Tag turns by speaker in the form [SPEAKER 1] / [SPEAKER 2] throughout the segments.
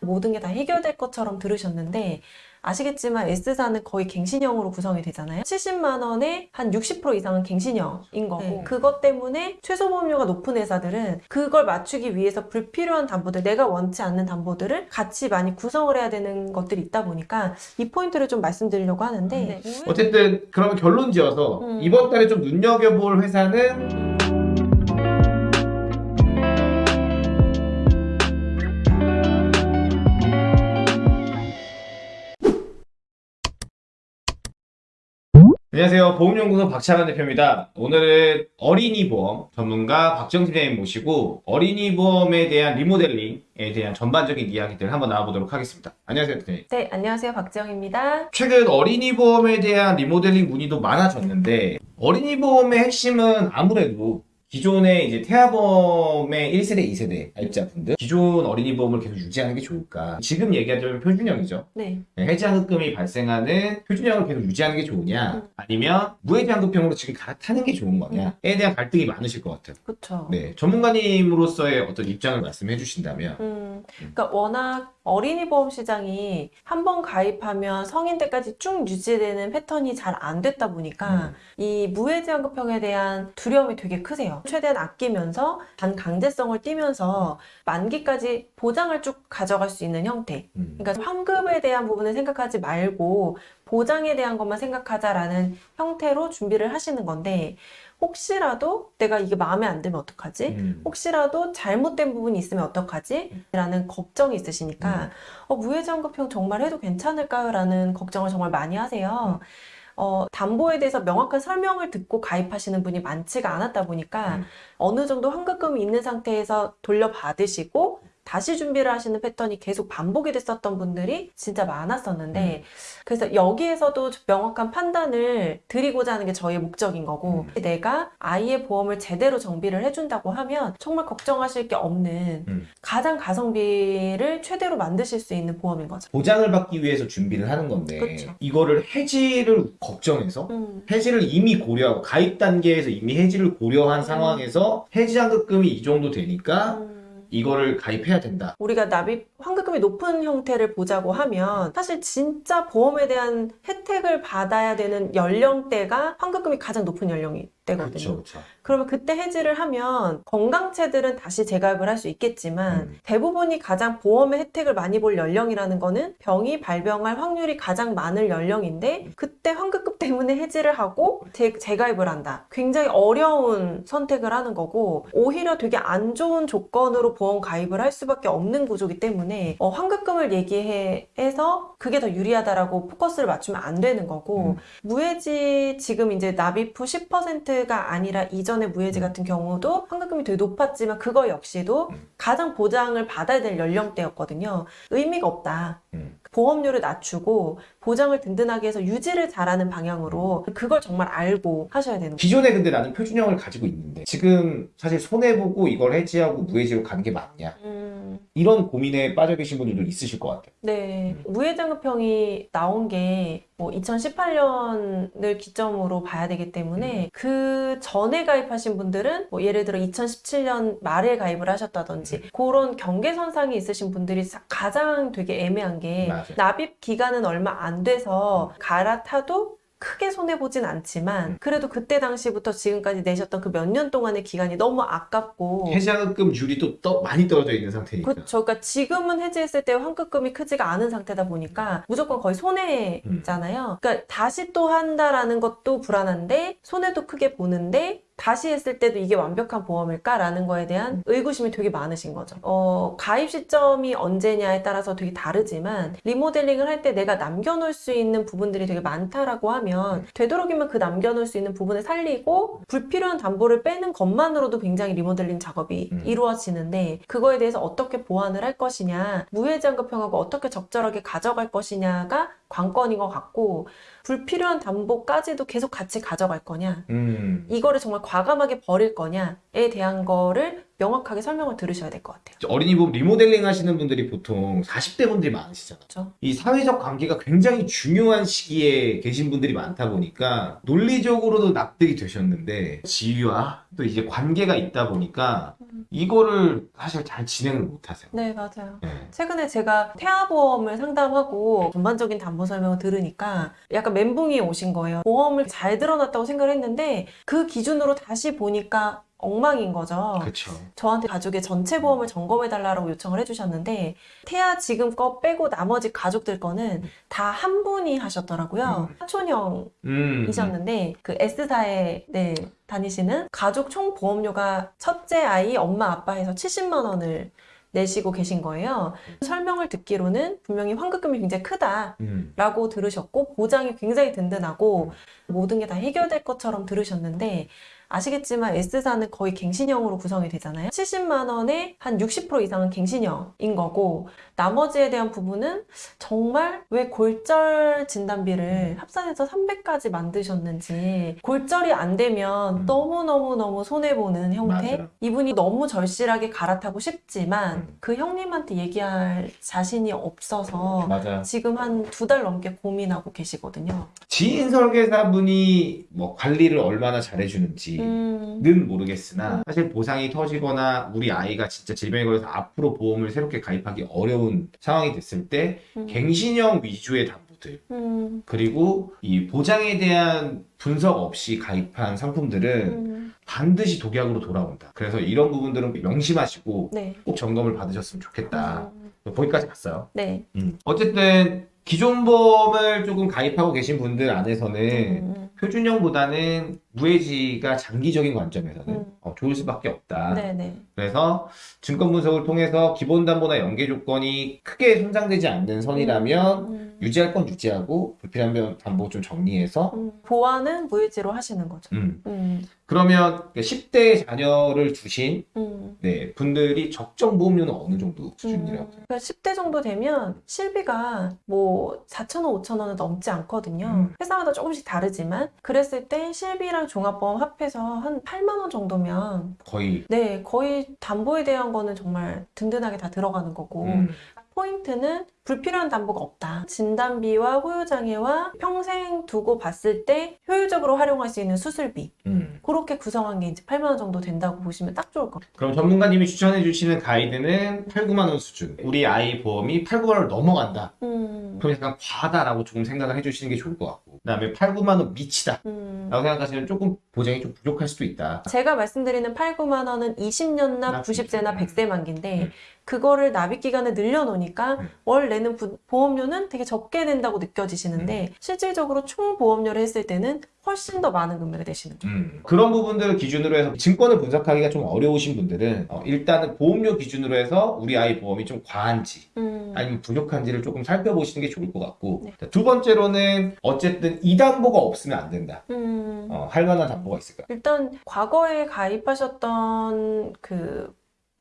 [SPEAKER 1] 모든 게 다 해결될 것처럼 들으셨는데 아시겠지만 S사는 거의 갱신형으로 구성이 되잖아요. 70만 원에 한 60% 이상은 갱신형인 거고
[SPEAKER 2] 네.
[SPEAKER 1] 그것 때문에 최소 보험료가 높은 회사들은 그걸 맞추기 위해서 불필요한 담보들 내가 원치 않는 담보들을 같이 많이 구성을 해야 되는 것들이 있다 보니까 이 포인트를 좀 말씀드리려고 하는데
[SPEAKER 2] 네.
[SPEAKER 3] 어쨌든 그러면 결론 지어서
[SPEAKER 1] 음.
[SPEAKER 3] 이번 달에 좀 눈여겨볼 회사는 안녕하세요. 보험연구소 박찬환 대표입니다. 오늘은 어린이 보험 전문가 박정 팀장님 모시고 어린이 보험에 대한 리모델링에 대한 전반적인 이야기들 한번 나와보도록 하겠습니다. 안녕하세요, 대표님.
[SPEAKER 1] 네 안녕하세요 박지영입니다.
[SPEAKER 3] 최근 어린이 보험에 대한 리모델링 문의도 많아졌는데 어린이 보험의 핵심은 아무래도 기존의 이제 태아보험의 1세대, 2세대 가입자분들 기존 어린이 보험을 계속 유지하는 게 좋을까? 지금 얘기하자면 표준형이죠.
[SPEAKER 1] 네
[SPEAKER 3] 해지환급금이 발생하는 표준형을 계속 유지하는 게 좋으냐?
[SPEAKER 1] 음.
[SPEAKER 3] 아니면 무해지환급형으로 지금 갈아타는 게 좋은 거냐?에 대한 갈등이 많으실 것 같아요.
[SPEAKER 1] 그렇죠.
[SPEAKER 3] 네, 전문가님으로서의 어떤 입장을 말씀해 주신다면
[SPEAKER 1] 음, 그러니까 워낙 어린이 보험 시장이 한 번 가입하면 성인 때까지 쭉 유지되는 패턴이 잘 안 됐다 보니까 이 무해지환급형에 대한 두려움이 되게 크세요. 최대한 아끼면서 반강제성을 띠면서 만기까지 보장을 쭉 가져갈 수 있는 형태.
[SPEAKER 3] 음.
[SPEAKER 1] 그러니까 환급에 대한 부분을 생각하지 말고 보장에 대한 것만 생각하자라는 형태로 준비를 하시는 건데 혹시라도 내가 이게 마음에 안 들면 어떡하지?
[SPEAKER 3] 음.
[SPEAKER 1] 혹시라도 잘못된 부분이 있으면 어떡하지? 라는 걱정이 있으시니까 어, 무해지환급형 정말 해도 괜찮을까요? 라는 걱정을 정말 많이 하세요. 어, 담보에 대해서 명확한 설명을 듣고 가입하시는 분이 많지가 않았다 보니까
[SPEAKER 3] 음.
[SPEAKER 1] 어느 정도 환급금이 있는 상태에서 돌려받으시고 다시 준비를 하시는 패턴이 계속 반복이 됐었던 분들이 진짜 많았었는데 그래서 여기에서도 명확한 판단을 드리고자 하는 게 저희의 목적인 거고 내가 아이의 보험을 제대로 정비를 해준다고 하면 정말 걱정하실 게 없는
[SPEAKER 3] 음.
[SPEAKER 1] 가장 가성비를 최대로 만드실 수 있는 보험인 거죠.
[SPEAKER 3] 보장을 받기 위해서 준비를 하는 건데
[SPEAKER 1] 그쵸.
[SPEAKER 3] 이거를 해지를 걱정해서
[SPEAKER 1] 음,
[SPEAKER 3] 해지를 이미 고려하고 가입 단계에서 이미 해지를 고려한 상황에서 해지환급금이 이 정도 되니까
[SPEAKER 1] 음.
[SPEAKER 3] 이거를 가입해야 된다.
[SPEAKER 1] 우리가 납입 환급금이 높은 형태를 보자고 하면 사실 진짜 보험에 대한 혜택을 받아야 되는 연령대가 환급금이 가장 높은 연령이 되거든요.
[SPEAKER 3] 그렇죠, 그렇죠.
[SPEAKER 1] 그러면 그때 해지를 하면 건강체들은 다시 재가입을 할 수 있겠지만
[SPEAKER 3] 음.
[SPEAKER 1] 대부분이 가장 보험의 혜택을 많이 볼 연령이라는 거는 병이 발병할 확률이 가장 많을 연령인데 그때 환급금 때문에 해지를 하고 재, 재가입을 한다. 굉장히 어려운 선택을 하는 거고 오히려 되게 안 좋은 조건으로 보험 가입을 할 수밖에 없는 구조기 때문에 어, 환급금을 얘기해서 그게 더 유리하다라고 포커스를 맞추면 안 되는 거고
[SPEAKER 3] 음.
[SPEAKER 1] 무해지 지금 이제 납입 후 10%가 아니라 이전의 무해지
[SPEAKER 3] 음.
[SPEAKER 1] 같은 경우도 환급금이 되게 높았지만 그거 역시도
[SPEAKER 3] 음.
[SPEAKER 1] 가장 보장을 받아야 될 연령대였거든요. 의미가 없다.
[SPEAKER 3] 음.
[SPEAKER 1] 보험료를 낮추고 보장을 든든하게 해서 유지를 잘하는 방향으로 그걸 정말 알고 하셔야 되는 거예요.
[SPEAKER 3] 기존에 근데 나는 표준형을 가지고 있는데 지금 사실 손해보고 이걸 해지하고 무해지로 가는 게 맞냐
[SPEAKER 1] 음,
[SPEAKER 3] 이런 고민에 빠져 계신 분들도 있으실 것 같아요.
[SPEAKER 1] 네.
[SPEAKER 3] 음.
[SPEAKER 1] 무해장급형이 나온 게 뭐 2018년을 기점으로 봐야 되기 때문에
[SPEAKER 3] 음.
[SPEAKER 1] 그 전에 가입하신 분들은 뭐 예를 들어 2017년 말에 가입을 하셨다든지
[SPEAKER 3] 음.
[SPEAKER 1] 그런 경계선상이 있으신 분들이 사- 가장 되게 애매한 게
[SPEAKER 3] 맞아 요.
[SPEAKER 1] 납입 기간은 얼마 안 돼서 갈아타도 크게 손해보진 않지만
[SPEAKER 3] 음.
[SPEAKER 1] 그래도 그때 당시부터 지금까지 내셨던 그 몇 년 동안의 기간이 너무 아깝고
[SPEAKER 3] 해지환급금률이 또 떠- 많이 떨어져 있는 상태니까.
[SPEAKER 1] 그렇죠. 그러니까 지금은 해지했을 때 환급금이 크지가 않은 상태다 보니까 무조건 거의 손해잖아요. 그러니까 다시 또 한다라는 것도 불안한데 손해도 크게 보는데 다시 했을 때도 이게 완벽한 보험일까라는 거에 대한 의구심이 되게 많으신 거죠. 어, 가입 시점이 언제냐에 따라서 되게 다르지만 리모델링을 할 때 내가 남겨놓을 수 있는 부분들이 되게 많다라고 하면 되도록이면 그 남겨놓을 수 있는 부분을 살리고 불필요한 담보를 빼는 것만으로도 굉장히 리모델링 작업이
[SPEAKER 3] 음.
[SPEAKER 1] 이루어지는데 그거에 대해서 어떻게 보완을 할 것이냐 무해지환급형하고 어떻게 적절하게 가져갈 것이냐가 관건인 것 같고 불필요한 담보까지도 계속 같이 가져갈 거냐
[SPEAKER 3] 음.
[SPEAKER 1] 이거를 정말 과감하게 버릴 거냐에 대한 거를 명확하게 설명을 들으셔야 될 것 같아요.
[SPEAKER 3] 어린이보험 리모델링 하시는 분들이 보통 40대 분들이 많으시잖아요.
[SPEAKER 1] 그렇죠?
[SPEAKER 3] 이 사회적 관계가 굉장히 중요한 시기에 계신 분들이 많다 보니까 논리적으로도 납득이 되셨는데 지위와 또 이제 관계가 있다 보니까 이거를 사실 잘 진행을 못 하세요.
[SPEAKER 1] 네, 맞아요.
[SPEAKER 3] 네.
[SPEAKER 1] 최근에 제가 태아보험을 상담하고 전반적인 담보 설명을 들으니까 약간 멘붕이 오신 거예요. 보험을 잘 들어놨다고 생각을 했는데 그 기준으로 다시 보니까 엉망인 거죠.
[SPEAKER 3] 그렇죠.
[SPEAKER 1] 저한테 가족의 전체 보험을 점검해달라고 요청을 해주셨는데 태아 지금 거 빼고 나머지 가족들 거는 다 한 분이 하셨더라고요. 사촌형이셨는데
[SPEAKER 3] 음.
[SPEAKER 1] 그 S사에 네, 다니시는 가족 총 보험료가 첫째 아이 엄마 아빠 해서 70만 원을 내시고 계신 거예요. 설명을 듣기로는 분명히 환급금이 굉장히 크다.
[SPEAKER 3] 음.
[SPEAKER 1] 라고 들으셨고 보장이 굉장히 든든하고 모든 게 다 해결될 것처럼 들으셨는데 아시겠지만 S사는 거의 갱신형으로 구성이 되잖아요. 70만 원에 한 60% 이상은 갱신형인 거고 나머지에 대한 부분은 정말 왜 골절 진단비를 합산해서 300까지 만드셨는지 골절이 안 되면
[SPEAKER 3] 음.
[SPEAKER 1] 너무너무너무 손해보는 형태
[SPEAKER 3] 맞아요.
[SPEAKER 1] 이분이 너무 절실하게 갈아타고 싶지만
[SPEAKER 3] 음.
[SPEAKER 1] 그 형님한테 얘기할 자신이 없어서
[SPEAKER 3] 맞아요.
[SPEAKER 1] 지금 한 두 달 넘게 고민하고 계시거든요.
[SPEAKER 3] 지인 설계사분이 뭐 관리를 얼마나 잘해주는지
[SPEAKER 1] 음,
[SPEAKER 3] 는 모르겠으나 사실 보상이 터지거나 우리 아이가 진짜 질병에 걸려서 앞으로 보험을 새롭게 가입하기 어려운 상황이 됐을 때
[SPEAKER 1] 음,
[SPEAKER 3] 갱신형 위주의 담보들
[SPEAKER 1] 음,
[SPEAKER 3] 그리고 이 보장에 대한 분석 없이 가입한 상품들은
[SPEAKER 1] 음,
[SPEAKER 3] 반드시 독약으로 돌아온다. 그래서 이런 부분들은 명심하시고
[SPEAKER 1] 네.
[SPEAKER 3] 꼭 점검을 받으셨으면 좋겠다.
[SPEAKER 1] 음,
[SPEAKER 3] 거기까지 갔어요.
[SPEAKER 1] 네.
[SPEAKER 3] 어쨌든 기존 보험을 조금 가입하고 계신 분들 안에서는
[SPEAKER 1] 음,
[SPEAKER 3] 표준형보다는 무해지가 장기적인 관점에서는
[SPEAKER 1] 음.
[SPEAKER 3] 어, 좋을 수밖에 없다.
[SPEAKER 1] 네, 네.
[SPEAKER 3] 그래서 증권 분석을 통해서 기본 담보나 연계 조건이 크게 손상되지 않는 선이라면
[SPEAKER 1] 음,
[SPEAKER 3] 유지할 건 유지하고 불필요한 담보 좀 정리해서
[SPEAKER 1] 음, 보완은 무해지로 하시는 거죠.
[SPEAKER 3] 음.
[SPEAKER 1] 음,
[SPEAKER 3] 그러면 10대 자녀를 두신
[SPEAKER 1] 음.
[SPEAKER 3] 네, 분들이 적정 보험료는 어느 정도 수준이라고
[SPEAKER 1] 음, 그러니까 10대 정도 되면 실비가 뭐 4,000원, 5,000원은 넘지 않거든요.
[SPEAKER 3] 음.
[SPEAKER 1] 회사마다 조금씩 다르지만 그랬을 때 실비랑 종합보험 합해서 한 8만 원 정도면
[SPEAKER 3] 거의
[SPEAKER 1] 네, 거의 담보에 대한 거는 정말 든든하게 다 들어가는 거고
[SPEAKER 3] 음,
[SPEAKER 1] 포인트는 불필요한 담보가 없다. 진단비와 호유장애와 평생 두고 봤을 때 효율적으로 활용할 수 있는 수술비.
[SPEAKER 3] 음.
[SPEAKER 1] 그렇게 구성한 게 이제 8만 원 정도 된다고 보시면 딱 좋을 것 같아요.
[SPEAKER 3] 그럼 전문가님이 추천해 주시는 가이드는 8, 9만 원 수준. 우리 아이 보험이 8, 9만 원을 넘어간다.
[SPEAKER 1] 음,
[SPEAKER 3] 그럼 약간 과다라고 조금 생각을 해주시는 게 좋을 것 같고. 그 다음에 8, 9만 원 미치다.
[SPEAKER 1] 음.
[SPEAKER 3] 라고 생각하시면 조금 보장이 좀 부족할 수도 있다.
[SPEAKER 1] 제가 말씀드리는 8, 9만 원은 20년 납,
[SPEAKER 3] 납,
[SPEAKER 1] 90세나
[SPEAKER 3] 음.
[SPEAKER 1] 100세 만기인데
[SPEAKER 3] 음.
[SPEAKER 1] 그거를 납입 기간을 늘려놓으니까
[SPEAKER 3] 음.
[SPEAKER 1] 월내 는 부- 보험료는 되게 적게 낸다고 느껴지시는데
[SPEAKER 3] 음.
[SPEAKER 1] 실질적으로 총 보험료를 했을 때는 훨씬 더 많은 금액을 내시는 거죠.
[SPEAKER 3] 음, 그런 부분들을 기준으로 해서 증권을 분석하기가 좀 어려우신 분들은 어, 일단은 보험료 기준으로 해서 우리 아이 보험이 좀 과한지
[SPEAKER 1] 음.
[SPEAKER 3] 아니면 부족한지를 조금 살펴보시는 게 좋을 것 같고
[SPEAKER 1] 네.
[SPEAKER 3] 자, 두 번째로는 어쨌든 이 담보가 없으면 안 된다.
[SPEAKER 1] 음.
[SPEAKER 3] 어, 할 만한 담보가 있을까?
[SPEAKER 1] 일단 과거에 가입하셨던 그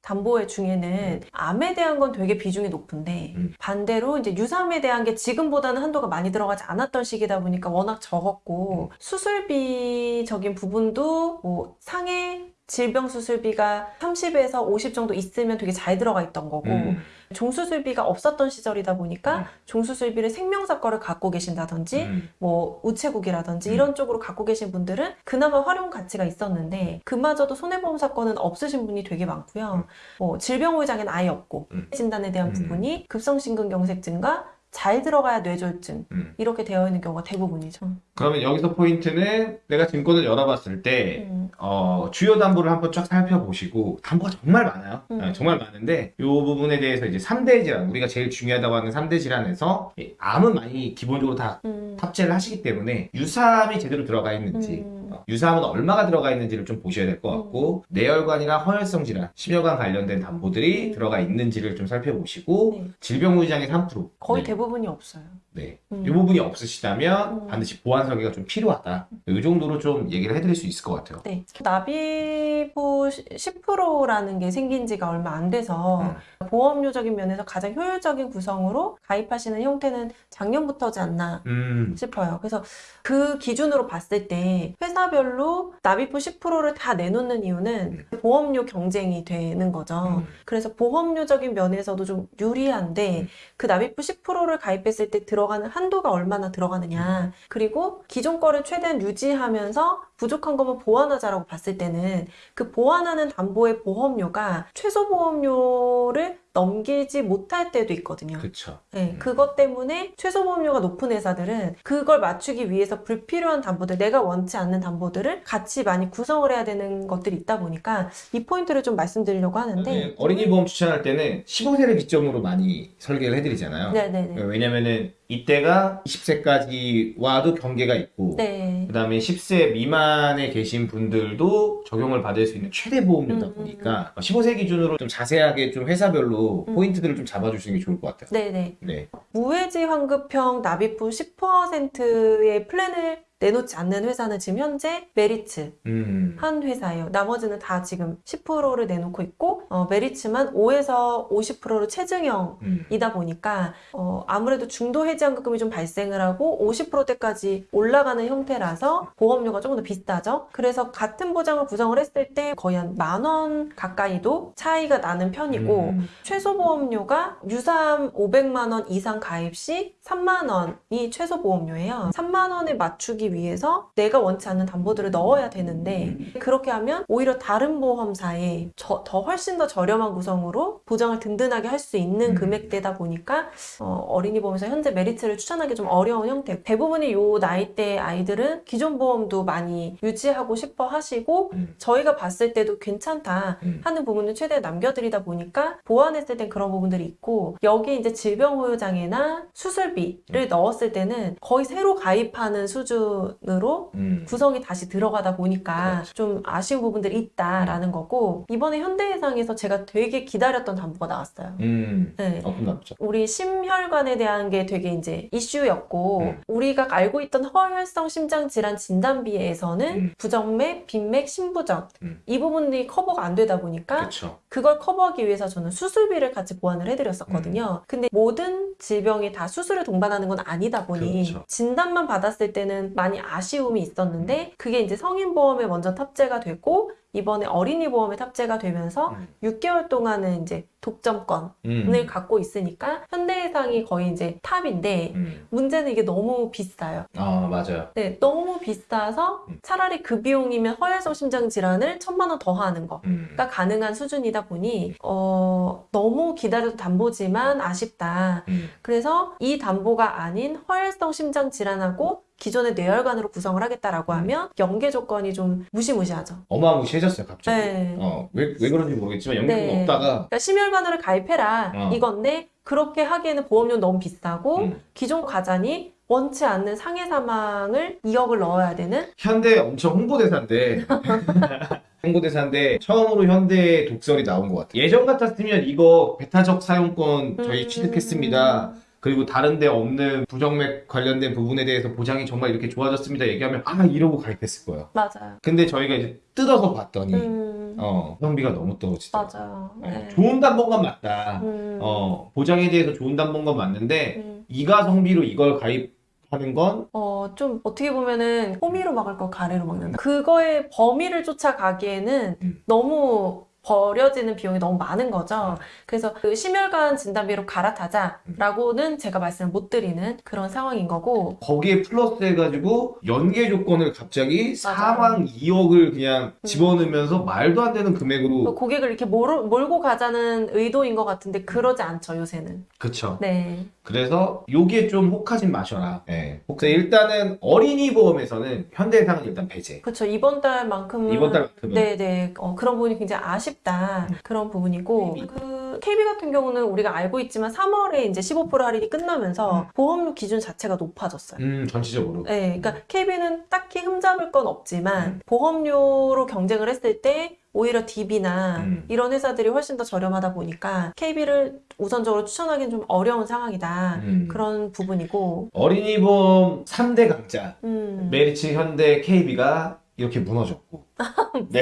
[SPEAKER 1] 담보의 중에는 암에 대한 건 되게 비중이 높은데
[SPEAKER 3] 음.
[SPEAKER 1] 반대로 이제 유삼에 대한 게 지금보다는 한도가 많이 들어가지 않았던 시기다 보니까 워낙 적었고 수술비적인 부분도 뭐 상해 질병 수술비가 30에서 50 정도 있으면 되게 잘 들어가 있던 거고
[SPEAKER 3] 음,
[SPEAKER 1] 종수술비가 없었던 시절이다 보니까
[SPEAKER 3] 음.
[SPEAKER 1] 종수술비를 생명사 거를 갖고 계신다든지
[SPEAKER 3] 음,
[SPEAKER 1] 뭐 우체국이라든지
[SPEAKER 3] 음.
[SPEAKER 1] 이런 쪽으로 갖고 계신 분들은 그나마 활용 가치가 있었는데 그마저도 손해보험 사건은 없으신 분이 되게 많고요. 뭐 질병후유장애는 아예 없고
[SPEAKER 3] 음.
[SPEAKER 1] 진단에 대한
[SPEAKER 3] 음.
[SPEAKER 1] 부분이 급성심근경색증과 잘 들어가야 뇌졸중
[SPEAKER 3] 음.
[SPEAKER 1] 이렇게 되어 있는 경우가 대부분이죠.
[SPEAKER 3] 그러면 여기서 포인트는 내가 증권을 열어봤을 때
[SPEAKER 1] 음.
[SPEAKER 3] 어, 주요 담보를 한번 쫙 살펴보시고 담보가 정말 많아요.
[SPEAKER 1] 음.
[SPEAKER 3] 네, 정말 많은데 이 부분에 대해서 이제 3대 질환 우리가 제일 중요하다고 하는 3대 질환에서 이 암은 많이 기본적으로 다
[SPEAKER 1] 음.
[SPEAKER 3] 탑재를 하시기 때문에 유사암이 제대로 들어가 있는지
[SPEAKER 1] 음.
[SPEAKER 3] 어, 유사암은 얼마가 들어가 있는지를 좀 보셔야 될 것 같고 뇌혈관이나 허혈성 질환, 심혈관 관련된 담보들이
[SPEAKER 1] 음.
[SPEAKER 3] 들어가 있는지를 좀 살펴보시고
[SPEAKER 1] 네.
[SPEAKER 3] 질병후유장애 3%
[SPEAKER 1] 거의
[SPEAKER 3] 네.
[SPEAKER 1] 대부분이 없어요.
[SPEAKER 3] 네.
[SPEAKER 1] 음.
[SPEAKER 3] 이 부분이 없으시다면
[SPEAKER 1] 음.
[SPEAKER 3] 반드시 보완 설계가 좀 필요하다. 이 정도로 좀 얘기를 해드릴 수 있을 것 같아요.
[SPEAKER 1] 네. 납입 후 10%라는 게 생긴 지가 얼마 안 돼서 보험료적인 면에서 가장 효율적인 구성으로 가입하시는 형태는 작년부터지 않나
[SPEAKER 3] 음,
[SPEAKER 1] 싶어요. 그래서 그 기준으로 봤을 때 회사 회사별로 납입부 10%를 다 내놓는 이유는 보험료 경쟁이 되는 거죠.
[SPEAKER 3] 음.
[SPEAKER 1] 그래서 보험료적인 면에서도 좀 유리한데
[SPEAKER 3] 음.
[SPEAKER 1] 그 납입부 10%를 가입했을 때 들어가는 한도가 얼마나 들어가느냐 그리고 기존 거를 최대한 유지하면서 부족한 것만 보완하자라고 봤을 때는 그 보완하는 담보의 보험료가 최소 보험료를 넘기지 못할 때도 있거든요.
[SPEAKER 3] 그쵸.
[SPEAKER 1] 네,
[SPEAKER 3] 음.
[SPEAKER 1] 그것 때문에 최소 보험료가 높은 회사들은 그걸 맞추기 위해서 불필요한 담보들, 내가 원치 않는 담보들을 같이 많이 구성을 해야 되는 것들이 있다 보니까 이 포인트를 좀 말씀드리려고 하는데
[SPEAKER 3] 네, 어린이 보험 추천할 때는 15세를 기점으로 많이 설계를 해드리잖아요.
[SPEAKER 1] 네네네.
[SPEAKER 3] 왜냐면은 이때가 20세까지 와도 경계가 있고
[SPEAKER 1] 네.
[SPEAKER 3] 그 다음에 10세 미만에 계신 분들도 적용을 받을 수 있는 최대 보험료다
[SPEAKER 1] 음,
[SPEAKER 3] 보니까 15세 기준으로 좀 자세하게 좀 회사별로
[SPEAKER 1] 음.
[SPEAKER 3] 포인트들을 좀 잡아주시는 게 좋을 것 같아요.
[SPEAKER 1] 네네.
[SPEAKER 3] 네.
[SPEAKER 1] 무해지 환급형 납입후 10%의 플랜을 내놓지 않는 회사는 지금 현재 메리츠
[SPEAKER 3] 음.
[SPEAKER 1] 한 회사예요. 나머지는 다 지금 10%를 내놓고 있고 어, 메리츠만 5에서 50%로 체증형
[SPEAKER 3] 음.
[SPEAKER 1] 이다 보니까 어, 아무래도 중도 해지환급금이 좀 발생을 하고 50%대까지 올라가는 형태라서 보험료가 조금 더 비싸죠. 그래서 같은 보장을 구성을 했을 때 거의 한 만 원 가까이도 차이가 나는 편이고
[SPEAKER 3] 음.
[SPEAKER 1] 최소 보험료가 유사암 500만 원 이상 가입 시 3만 원이 최소 보험료예요. 3만 원에 맞추기 위해서 내가 원치 않는 담보들을 넣어야 되는데 그렇게 하면 오히려 다른 보험사에 저- 더 훨씬 더 저렴한 구성으로 보장을 든든하게 할 수 있는
[SPEAKER 3] 음.
[SPEAKER 1] 금액대다 보니까 어린이 보험에서 현재 메리츠를 추천하기 좀 어려운 형태. 대부분의 요 나이대 아이들은 기존 보험도 많이 유지하고 싶어 하시고
[SPEAKER 3] 음.
[SPEAKER 1] 저희가 봤을 때도 괜찮다
[SPEAKER 3] 음.
[SPEAKER 1] 하는 부분을 최대한 남겨드리다 보니까 보완했을 땐 그런 부분들이 있고 여기 이제 질병 후유장애나 수술비를 넣었을 때는 거의 새로 가입하는 수준 으로
[SPEAKER 3] 음.
[SPEAKER 1] 구성이 다시 들어가다 보니까
[SPEAKER 3] 그렇죠.
[SPEAKER 1] 좀 아쉬운 부분들이 있다라는 거고 이번에 현대해상에서 제가 되게 기다렸던 담보가 나왔어요.
[SPEAKER 3] 음.
[SPEAKER 1] 네.
[SPEAKER 3] 남죠?
[SPEAKER 1] 우리 심혈관에 대한 게 되게 이제 이슈였고
[SPEAKER 3] 음.
[SPEAKER 1] 우리가 알고 있던 허혈성 심장 질환 진단비에서는
[SPEAKER 3] 음.
[SPEAKER 1] 부정맥, 빈맥, 심부전
[SPEAKER 3] 음.
[SPEAKER 1] 이 부분이 커버가 안 되다 보니까
[SPEAKER 3] 그렇죠.
[SPEAKER 1] 그걸 커버하기 위해서 저는 수술비를 같이 보완을 해드렸었거든요. 근데 모든 질병이 다 수술을 동반하는 건 아니다 보니
[SPEAKER 3] 그렇죠.
[SPEAKER 1] 진단만 받았을 때는 많이 아쉬움이 있었는데 그게 이제 성인보험에 먼저 탑재가 되고 이번에 어린이 보험에 탑재가 되면서
[SPEAKER 3] 음.
[SPEAKER 1] 6개월 동안은 이제 독점권을
[SPEAKER 3] 음.
[SPEAKER 1] 갖고 있으니까 현대해상이 거의 이제 탑인데
[SPEAKER 3] 음.
[SPEAKER 1] 문제는 이게 너무 비싸요.
[SPEAKER 3] 아 맞아요.
[SPEAKER 1] 네, 너무 비싸서
[SPEAKER 3] 음.
[SPEAKER 1] 차라리 그 비용이면 허혈성 심장 질환을 천만 원 더 하는 거.
[SPEAKER 3] 음.
[SPEAKER 1] 가 가능한 수준이다 보니 어, 너무 기다려도 담보지만 아쉽다.
[SPEAKER 3] 음.
[SPEAKER 1] 그래서 이 담보가 아닌 허혈성 심장 질환하고 기존의 뇌혈관으로 구성을 하겠다라고
[SPEAKER 3] 음.
[SPEAKER 1] 하면 연계 조건이 좀 무시무시하죠.
[SPEAKER 3] 어마무시해졌어요 갑자기.
[SPEAKER 1] 네.
[SPEAKER 3] 어, 왜, 왜 그런지 모르겠지만 연결은
[SPEAKER 1] 네.
[SPEAKER 3] 없다가
[SPEAKER 1] 그러니까 심혈관으로 가입해라
[SPEAKER 3] 어.
[SPEAKER 1] 이건데 그렇게 하기에는 보험료 너무 비싸고
[SPEAKER 3] 음.
[SPEAKER 1] 기존 가장이 원치 않는 상해 사망을 2억을 넣어야 되는
[SPEAKER 3] 현대 엄청 홍보대사인데 홍보대사인데 처음으로 현대 독설이 나온 것 같아요. 예전 같았으면 이거 배타적 사용권 저희
[SPEAKER 1] 음.
[SPEAKER 3] 취득했습니다. 그리고 다른 데 없는 부정맥 관련된 부분에 대해서 보장이 정말 이렇게 좋아졌습니다. 얘기하면 아 이러고 가입했을 거예요.
[SPEAKER 1] 맞아요.
[SPEAKER 3] 근데 저희가 이제 뜯어서 봤더니
[SPEAKER 1] 음,
[SPEAKER 3] 어 성비가 너무 떨어지더라고요.
[SPEAKER 1] 맞아요.
[SPEAKER 3] 어,
[SPEAKER 1] 네.
[SPEAKER 3] 좋은 담보건 맞다.
[SPEAKER 1] 음,
[SPEAKER 3] 어 보장에 대해서 좋은 담보건 맞는데
[SPEAKER 1] 음.
[SPEAKER 3] 이가 성비로 이걸 가입 하는 건
[SPEAKER 1] 어, 좀 어떻게 보면은 호미로 막을 거 가래로 막는다. 그거의 범위를 쫓아가기에는
[SPEAKER 3] 음.
[SPEAKER 1] 너무 버려지는 비용이 너무 많은 거죠. 그래서 그 심혈관 진단비로 갈아타자라고는 제가 말씀을 못 드리는 그런 상황인 거고.
[SPEAKER 3] 거기에 플러스 해가지고 연계 조건을 갑자기. 4만 2억을 그냥
[SPEAKER 1] 음.
[SPEAKER 3] 집어넣으면서 말도 안 되는 금액으로
[SPEAKER 1] 고객을 이렇게 몰, 몰고 가자는 의도인 것 같은데 그러지 않죠, 요새는.
[SPEAKER 3] 그쵸
[SPEAKER 1] 네.
[SPEAKER 3] 그래서 요게 좀 혹하진 마셔라 예. 그래서 일단은 어린이 보험에서는 현대해상은 일단 배제
[SPEAKER 1] 그렇죠. 이번 달만큼은.
[SPEAKER 3] 이번 달만큼은
[SPEAKER 1] 네네. 어, 그런 부분이 굉장히 아쉽 다.
[SPEAKER 3] 음.
[SPEAKER 1] 그런 부분이고.
[SPEAKER 3] KB.
[SPEAKER 1] 그 KB 같은 경우는 우리가 알고 있지만 3월에 이제 15% 할인이 끝나면서
[SPEAKER 3] 음.
[SPEAKER 1] 보험료 기준 자체가 높아졌어요.
[SPEAKER 3] 음 전체적으로
[SPEAKER 1] 네, 그러니까 KB는 딱히 흠잡을 건 없지만
[SPEAKER 3] 음.
[SPEAKER 1] 보험료로 경쟁을 했을 때 오히려 DB나
[SPEAKER 3] 음.
[SPEAKER 1] 이런 회사들이 훨씬 더 저렴하다 보니까 KB를 우선적으로 추천하기는 좀 어려운 상황이다.
[SPEAKER 3] 음.
[SPEAKER 1] 그런 부분이고.
[SPEAKER 3] 어린이 보험 3대 강자
[SPEAKER 1] 음.
[SPEAKER 3] 메리츠 현대 KB가 이렇게 무너졌고 네.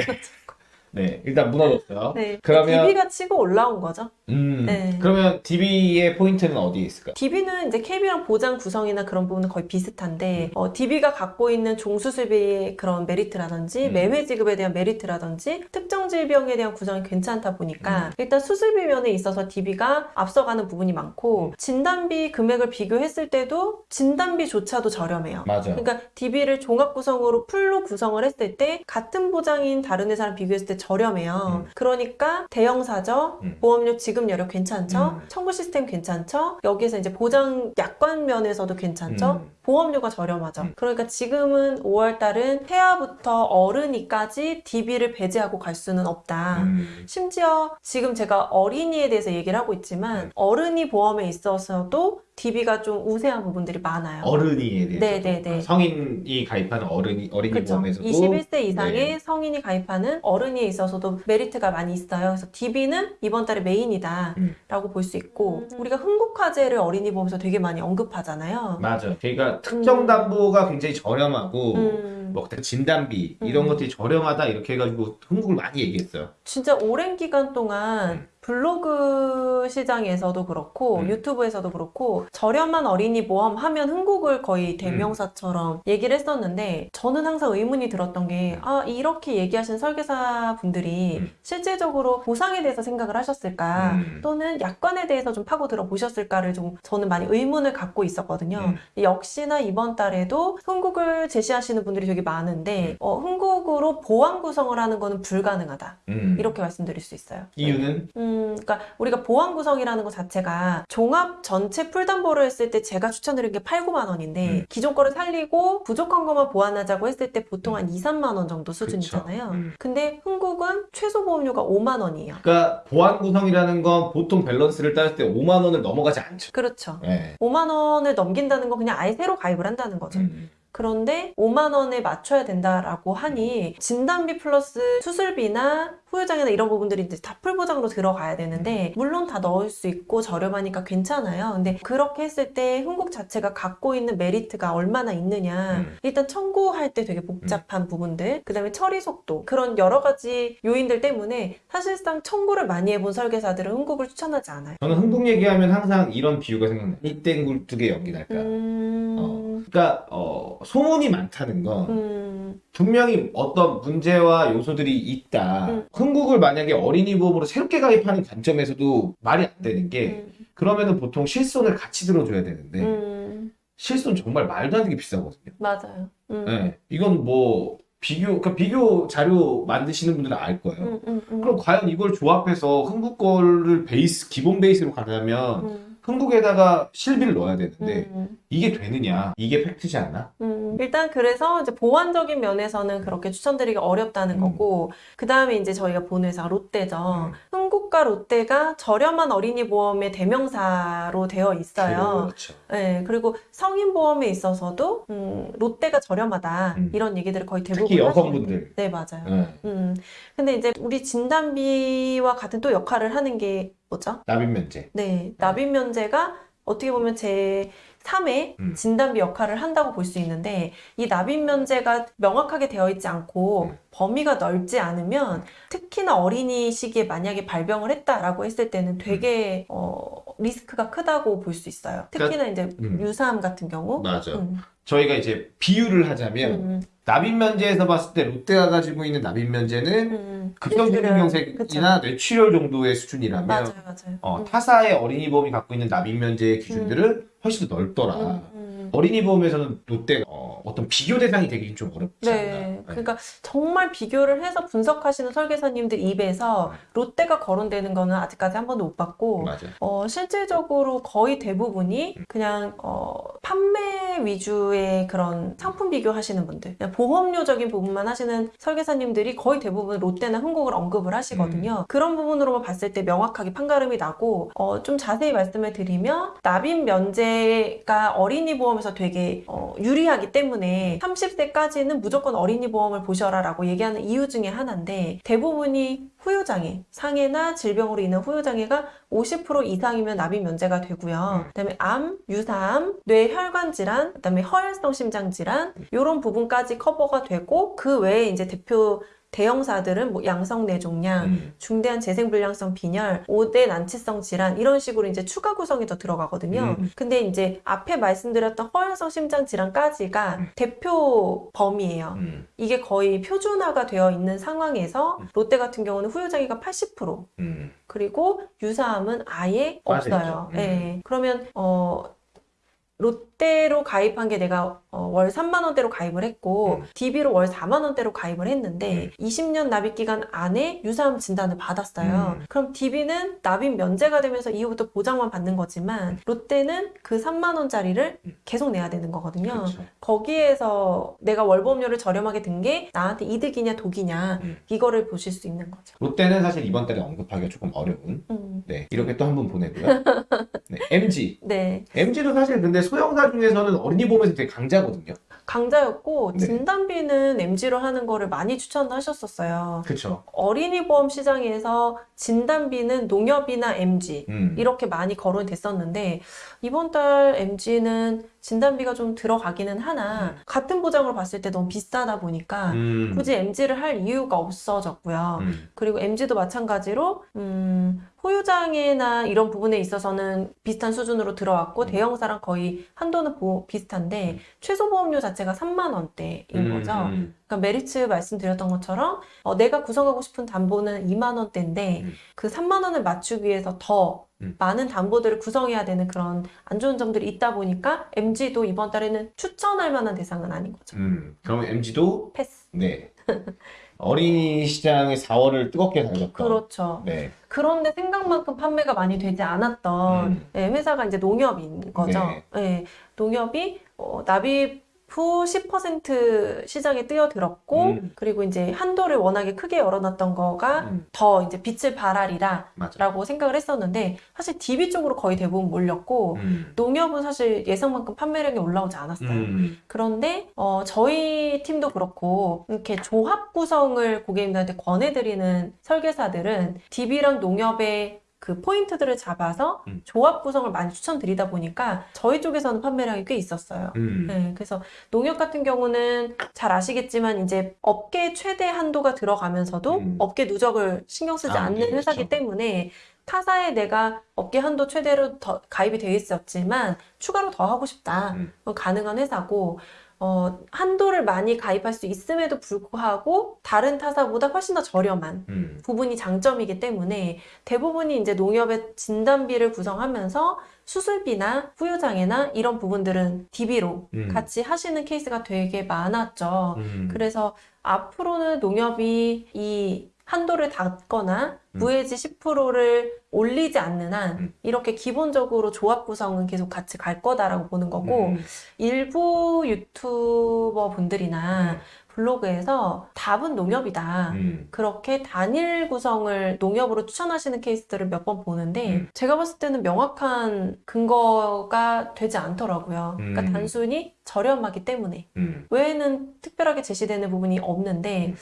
[SPEAKER 3] 네, 일단 무너졌어요.
[SPEAKER 1] 네.
[SPEAKER 3] 그러면-
[SPEAKER 1] DB가 치고 올라온 거죠.
[SPEAKER 3] 음,
[SPEAKER 1] 네.
[SPEAKER 3] 그러면 DB의 포인트는 어디에 있을까요?
[SPEAKER 1] DB는 이제 KB랑 보장 구성이나 그런 부분은 거의 비슷한데, 어, DB가 갖고 있는 종수술비의 그런 메리트라든지,
[SPEAKER 3] 음.
[SPEAKER 1] 매회 지급에 대한 메리트라든지, 특정 질병에 대한 구성이 괜찮다 보니까,
[SPEAKER 3] 음.
[SPEAKER 1] 일단 수술비 면에 있어서 DB가 앞서가는 부분이 많고,
[SPEAKER 3] 음.
[SPEAKER 1] 진단비 금액을 비교했을 때도 진단비조차도 저렴해요.
[SPEAKER 3] 맞아.
[SPEAKER 1] 그러니까 DB를 종합 구성으로 full로 구성을 했을 때 같은 보장인 다른 회사랑 비교했을 때 저렴해요.
[SPEAKER 3] 음.
[SPEAKER 1] 그러니까 대형사죠.
[SPEAKER 3] 음.
[SPEAKER 1] 보험료 지급 여력 괜찮죠.
[SPEAKER 3] 음.
[SPEAKER 1] 청구 시스템 괜찮죠. 여기서 이제 보장 약관 면에서도 괜찮죠.
[SPEAKER 3] 음.
[SPEAKER 1] 보험료가 저렴하죠.
[SPEAKER 3] 음.
[SPEAKER 1] 그러니까 지금은 5월 달은 태아부터 어른이까지 DB를 배제하고 갈 수는 없다.
[SPEAKER 3] 음.
[SPEAKER 1] 심지어 지금 제가 어린이에 대해서 얘기를 하고 있지만
[SPEAKER 3] 네.
[SPEAKER 1] 어른이 보험에 있어서도 DB가 좀 우세한 부분들이 많아요.
[SPEAKER 3] 어른이에 대해서
[SPEAKER 1] 네, 네, 네.
[SPEAKER 3] 성인이 가입하는 어른이 어린이
[SPEAKER 1] 그렇죠.
[SPEAKER 3] 보험에서도
[SPEAKER 1] 21세 이상의
[SPEAKER 3] 네.
[SPEAKER 1] 성인이 가입하는 어른이에 있어서도 메리트가 많이 있어요. 그래서 DB는 이번 달에 메인이다라고
[SPEAKER 3] 음.
[SPEAKER 1] 볼수 있고 음.
[SPEAKER 3] 네.
[SPEAKER 1] 우리가 흥국화재를 어린이 보험에서 되게 많이 언급하잖아요.
[SPEAKER 3] 맞아. 그러니까 특정 담보가 굉장히 저렴하고
[SPEAKER 1] 음,
[SPEAKER 3] 뭐 진단비 이런
[SPEAKER 1] 음.
[SPEAKER 3] 것들이 저렴하다 이렇게 해가지고 흥국을 많이 얘기했어요.
[SPEAKER 1] 진짜 오랜 기간 동안
[SPEAKER 3] 음.
[SPEAKER 1] 블로그 시장에서도 그렇고
[SPEAKER 3] 음.
[SPEAKER 1] 유튜브에서도 그렇고 저렴한 어린이 보험 하면 흥국을 거의 대명사처럼 얘기를 했었는데 저는 항상 의문이 들었던 게 아 이렇게 얘기하신 설계사 분들이
[SPEAKER 3] 음.
[SPEAKER 1] 실제적으로 보상에 대해서 생각을 하셨을까
[SPEAKER 3] 음.
[SPEAKER 1] 또는 약관에 대해서 좀 파고들어 보셨을까를 좀 저는 많이 의문을 갖고 있었거든요.
[SPEAKER 3] 음.
[SPEAKER 1] 역시나 이번 달에도 흥국을 제시하시는 분들이 되게 많은데
[SPEAKER 3] 음.
[SPEAKER 1] 어, 흥국으로 보안 구성을 하는 거는 불가능하다.
[SPEAKER 3] 음.
[SPEAKER 1] 이렇게 말씀드릴 수 있어요.
[SPEAKER 3] 이유는
[SPEAKER 1] 음, 그러니까 우리가 보완 구성이라는 것 자체가 종합 전체 풀담보를 했을 때 제가 추천드린 게 8, 9만 원인데
[SPEAKER 3] 음.
[SPEAKER 1] 기존 거를 살리고 부족한 것만 보완하자고 했을 때 보통 한 2, 3만 원 정도 수준이잖아요.
[SPEAKER 3] 음.
[SPEAKER 1] 근데 흥국은 최소 보험료가 5만 원이에요.
[SPEAKER 3] 그러니까 보완 구성이라는 건 보통 밸런스를 따질 때 5만 원을 넘어가지 않죠.
[SPEAKER 1] 그렇죠.
[SPEAKER 3] 네.
[SPEAKER 1] 5만 원을 넘긴다는 건 그냥 아예 새로 가입을 한다는 거죠.
[SPEAKER 3] 음.
[SPEAKER 1] 그런데 5만 원에 맞춰야 된다라고 하니 진단비 플러스 수술비나 후유장애나 이런 부분들이 이제 다 풀보장으로 들어가야 되는데 물론 다 넣을 수 있고 저렴하니까 괜찮아요. 근데 그렇게 했을 때 흥국 자체가 갖고 있는 메리트가 얼마나 있느냐.
[SPEAKER 3] 음.
[SPEAKER 1] 일단 청구할 때 되게 복잡한 부분들, 그 다음에 처리 속도 그런 여러 가지 요인들 때문에 사실상 청구를 많이 해본 설계사들은 흥국을 추천하지 않아요.
[SPEAKER 3] 저는 흥국 얘기하면 항상 이런 비유가 생각나요. 이땡 굴뚝에 연기 날까.
[SPEAKER 1] 음,
[SPEAKER 3] 그러니까 어, 소문이 많다는 건
[SPEAKER 1] 음,
[SPEAKER 3] 분명히 어떤 문제와 요소들이 있다.
[SPEAKER 1] 음.
[SPEAKER 3] 흥국을 만약에 어린이 보험으로 새롭게 가입하는 관점에서도 말이 안 되는 게
[SPEAKER 1] 음,
[SPEAKER 3] 그러면은 보통 실손을 같이 들어줘야 되는데
[SPEAKER 1] 음,
[SPEAKER 3] 실손 정말 말도 안 되게 비싸거든요.
[SPEAKER 1] 맞아요. 음.
[SPEAKER 3] 네. 이건 뭐 비교 그러니까 비교 자료 만드시는 분들은 알 거예요.
[SPEAKER 1] 음.
[SPEAKER 3] 그럼 과연 이걸 조합해서 흥국 거를 베이스 기본 베이스로 가려면
[SPEAKER 1] 음,
[SPEAKER 3] 흥국에다가 실비를 넣어야 되는데
[SPEAKER 1] 음,
[SPEAKER 3] 이게 되느냐? 이게 팩트지 않나?
[SPEAKER 1] 음. 일단 그래서 이제 보완적인 면에서는 그렇게 추천드리기 어렵다는
[SPEAKER 3] 음.
[SPEAKER 1] 거고 그 다음에 이제 저희가 보는 회사가 롯데죠.
[SPEAKER 3] 음.
[SPEAKER 1] 흥국과 롯데가 저렴한 어린이 보험의 대명사로 되어 있어요.
[SPEAKER 3] 그렇죠.
[SPEAKER 1] 네, 그리고 성인 보험에 있어서도 음, 롯데가 저렴하다
[SPEAKER 3] 음.
[SPEAKER 1] 이런 얘기들을 거의 대부분
[SPEAKER 3] 특히 여성분들.
[SPEAKER 1] 네, 맞아요.
[SPEAKER 3] 네.
[SPEAKER 1] 음, 근데 이제 우리 진단비와 같은 또 역할을 하는 게 뭐죠?
[SPEAKER 3] 납입 면제.
[SPEAKER 1] 네, 납입 면제가 어떻게 보면 제 3의
[SPEAKER 3] 음.
[SPEAKER 1] 진단비 역할을 한다고 볼 수 있는데 이 납입 면제가 명확하게 되어 있지 않고
[SPEAKER 3] 음.
[SPEAKER 1] 범위가 넓지 않으면 특히나 어린이 시기에 만약에 발병을 했다라고 했을 때는 되게 어, 리스크가 크다고 볼 수 있어요. 특히나 이제
[SPEAKER 3] 음.
[SPEAKER 1] 유사암 같은 경우.
[SPEAKER 3] 맞아.
[SPEAKER 1] 음,
[SPEAKER 3] 저희가 이제 비유를 하자면
[SPEAKER 1] 음,
[SPEAKER 3] 납입 면제에서 봤을 때 롯데가 가지고 있는 납입 면제는
[SPEAKER 1] 음,
[SPEAKER 3] 급성징명색이나 뇌출혈 정도의 수준이라면
[SPEAKER 1] 맞아요, 맞아요.
[SPEAKER 3] 어,
[SPEAKER 1] 음,
[SPEAKER 3] 타사의 어린이 보험이 갖고 있는 납입 면제의 기준들은 훨씬 더 넓더라.
[SPEAKER 1] 음, 음.
[SPEAKER 3] 어린이 보험에서는 롯데가 어, 어떤 비교 대상이 되기 좀 어렵지
[SPEAKER 1] 네,
[SPEAKER 3] 않나.
[SPEAKER 1] 그러니까 정말 비교를 해서 분석하시는 설계사님들 입에서 롯데가 거론되는 거는 아직까지 한 번도 못 봤고. 어, 실질적으로 거의 대부분이 그냥 어, 판매 위주의 그런 상품 비교하시는 분들, 보험료적인 부분만 하시는 설계사님들이 거의 대부분 롯데나 흥국을 언급을 하시거든요. 그런 부분으로만 봤을 때 명확하게 판가름이 나고, 어, 좀 자세히 말씀을 드리면 납입 면제가 어린이 보험 에서 되게 어, 유리하기 때문에 30세까지는 무조건 어린이 보험을 보셔라 라고 얘기하는 이유 중에 하나인데 대부분이 후유장애, 상해나 질병으로 인한 후유장애가 50% 이상이면 납입 면제가 되고요. 그 다음에 암, 유사암, 뇌혈관 질환, 그 다음에 허혈성 심장 질환 이런 부분까지 커버가 되고 그 외에 이제 대표 대형사들은 뭐 양성 뇌종양,
[SPEAKER 3] 음.
[SPEAKER 1] 중대한 재생불량성 빈혈, 5대 난치성 질환 이런 식으로 이제 추가 구성이 더 들어가거든요.
[SPEAKER 3] 음.
[SPEAKER 1] 근데 이제 앞에 말씀드렸던 허혈성 심장 질환까지가
[SPEAKER 3] 음.
[SPEAKER 1] 대표 범위예요.
[SPEAKER 3] 음.
[SPEAKER 1] 이게 거의 표준화가 되어 있는 상황에서
[SPEAKER 3] 음.
[SPEAKER 1] 롯데 같은 경우는 후유장애가 80%
[SPEAKER 3] 음.
[SPEAKER 1] 그리고 유사암은 아예 없어요. 예. 그러면 어 롯 데로 가입한 게 내가 어, 월 3만 원대로 가입을 했고
[SPEAKER 3] 음.
[SPEAKER 1] DB로 월 4만 원대로 가입을 했는데 20년 납입 기간 안에 유사암 진단을 받았어요.
[SPEAKER 3] 음.
[SPEAKER 1] 그럼 DB는 납입 면제가 되면서 이후부터 보장만 받는 거지만 롯데는 그 3만 원짜리를
[SPEAKER 3] 음.
[SPEAKER 1] 계속 내야 되는 거거든요.
[SPEAKER 3] 그렇죠.
[SPEAKER 1] 거기에서 내가 월보험료를 저렴하게 든 게 나한테 이득이냐 독이냐
[SPEAKER 3] 음.
[SPEAKER 1] 이거를 보실 수 있는 거죠.
[SPEAKER 3] 롯데는 사실 이번 달에 언급하기가 조금 어려운.
[SPEAKER 1] 음.
[SPEAKER 3] 네, 이렇게 또한분 보내고요. 네, MG.
[SPEAKER 1] 네.
[SPEAKER 3] MG도 사실 근데 소형사 중에서는 어린이 보험에서 되게 강자거든요.
[SPEAKER 1] 강자였고
[SPEAKER 3] 네.
[SPEAKER 1] 진단비는 MG로 하는 거를 많이 추천하셨었어요.
[SPEAKER 3] 그렇죠.
[SPEAKER 1] 어린이 보험 시장에서 진단비는 농협이나 MG
[SPEAKER 3] 음.
[SPEAKER 1] 이렇게 많이 거론이 됐었는데 이번 달 MG는 진단비가 좀 들어가기는 하나 같은 보장으로 봤을 때 너무 비싸다 보니까
[SPEAKER 3] 음.
[SPEAKER 1] 굳이 MG를 할 이유가 없어졌고요.
[SPEAKER 3] 음.
[SPEAKER 1] 그리고 MG도 마찬가지로 음, 호유장애나 이런 부분에 있어서는 비슷한 수준으로 들어왔고
[SPEAKER 3] 음.
[SPEAKER 1] 대형사랑 거의 한도는 보- 비슷한데
[SPEAKER 3] 음.
[SPEAKER 1] 최소 보험료 자체가 3만 원대인
[SPEAKER 3] 음,
[SPEAKER 1] 거죠.
[SPEAKER 3] 음.
[SPEAKER 1] 그러니까 메리츠 말씀드렸던 것처럼 어, 내가 구성하고 싶은 담보는 2만 원대인데
[SPEAKER 3] 음.
[SPEAKER 1] 그 3만 원을 맞추기 위해서 더
[SPEAKER 3] 음.
[SPEAKER 1] 많은 담보들을 구성해야 되는 그런 안 좋은 점들이 있다 보니까 MG도 이번 달에는 추천할 만한 대상은 아닌 거죠.
[SPEAKER 3] 음. 그러면 MG도
[SPEAKER 1] 패스.
[SPEAKER 3] 네. 어린이 시장의 4월을 뜨겁게 달렸던.
[SPEAKER 1] 그렇죠.
[SPEAKER 3] 네.
[SPEAKER 1] 그런데 생각만큼 판매가 많이 되지 않았던
[SPEAKER 3] 음.
[SPEAKER 1] 예, 회사가 이제 농협인 거죠.
[SPEAKER 3] 네.
[SPEAKER 1] 예, 농협이 어, 납입 후 10% 시장에 뛰어들었고
[SPEAKER 3] 음.
[SPEAKER 1] 그리고 이제 한도를 워낙에 크게 열어놨던 거가
[SPEAKER 3] 음.
[SPEAKER 1] 더 이제 빛을 발하리라
[SPEAKER 3] 맞아.
[SPEAKER 1] 라고 생각을 했었는데 사실 DB 쪽으로 거의 대부분 몰렸고
[SPEAKER 3] 음.
[SPEAKER 1] 농협은 사실 예상만큼 판매량이 올라오지 않았어요.
[SPEAKER 3] 음.
[SPEAKER 1] 그런데 어, 저희 팀도 그렇고 이렇게 조합 구성을 고객님들한테 권해드리는 설계사들은 DB랑 농협의 그 포인트들을 잡아서
[SPEAKER 3] 음.
[SPEAKER 1] 조합 구성을 많이 추천드리다 보니까 저희 쪽에서는 판매량이 꽤 있었어요.
[SPEAKER 3] 음.
[SPEAKER 1] 네, 그래서 농협 같은 경우는 잘 아시겠지만 이제 업계 최대 한도가 들어가면서도
[SPEAKER 3] 음.
[SPEAKER 1] 업계 누적을 신경 쓰지
[SPEAKER 3] 아,
[SPEAKER 1] 않는
[SPEAKER 3] 네,
[SPEAKER 1] 회사기
[SPEAKER 3] 그렇죠.
[SPEAKER 1] 때문에 타사에 내가 업계 한도 최대로 더 가입이 되어 있었지만 추가로 더 하고 싶다.
[SPEAKER 3] 음.
[SPEAKER 1] 그건 가능한 회사고 어, 한도를 많이 가입할 수 있음에도 불구하고 다른 타사보다 훨씬 더 저렴한
[SPEAKER 3] 음.
[SPEAKER 1] 부분이 장점이기 때문에 대부분이 이제 농협의 진단비를 구성하면서 수술비나 후유장애나 이런 부분들은 DB로
[SPEAKER 3] 음.
[SPEAKER 1] 같이 하시는 케이스가 되게 많았죠.
[SPEAKER 3] 음.
[SPEAKER 1] 그래서 앞으로는 농협이 이 한도를 닫거나
[SPEAKER 3] 음.
[SPEAKER 1] 무해지 10%를 올리지 않는 한
[SPEAKER 3] 음.
[SPEAKER 1] 이렇게 기본적으로 조합 구성은 계속 같이 갈 거다라고 보는 거고
[SPEAKER 3] 음.
[SPEAKER 1] 일부 유튜버 분들이나
[SPEAKER 3] 음.
[SPEAKER 1] 블로그에서 답은 농협이다.
[SPEAKER 3] 음.
[SPEAKER 1] 그렇게 단일 구성을 농협으로 추천하시는 케이스들을 몇 번 보는데
[SPEAKER 3] 음.
[SPEAKER 1] 제가 봤을 때는 명확한 근거가 되지 않더라고요. 그러니까
[SPEAKER 3] 음.
[SPEAKER 1] 단순히 저렴하기 때문에
[SPEAKER 3] 음.
[SPEAKER 1] 외에는 특별하게 제시되는 부분이 없는데
[SPEAKER 3] 음.